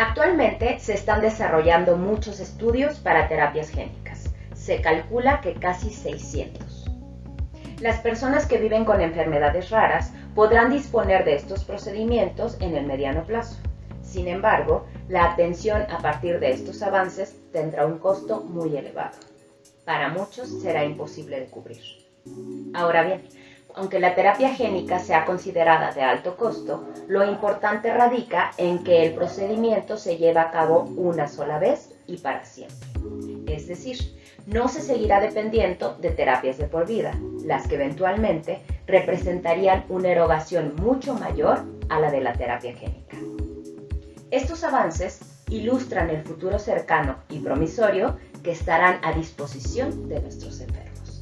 Actualmente se están desarrollando muchos estudios para terapias génicas. Se calcula que casi 600. Las personas que viven con enfermedades raras podrán disponer de estos procedimientos en el mediano plazo. Sin embargo, la atención a partir de estos avances tendrá un costo muy elevado. Para muchos será imposible de cubrir. Ahora bien, aunque la terapia génica sea considerada de alto costo, lo importante radica en que el procedimiento se lleva a cabo una sola vez y para siempre. Es decir, no se seguirá dependiendo de terapias de por vida, las que eventualmente representarían una erogación mucho mayor a la de la terapia génica. Estos avances ilustran el futuro cercano y promisorio que estarán a disposición de nuestros enfermos.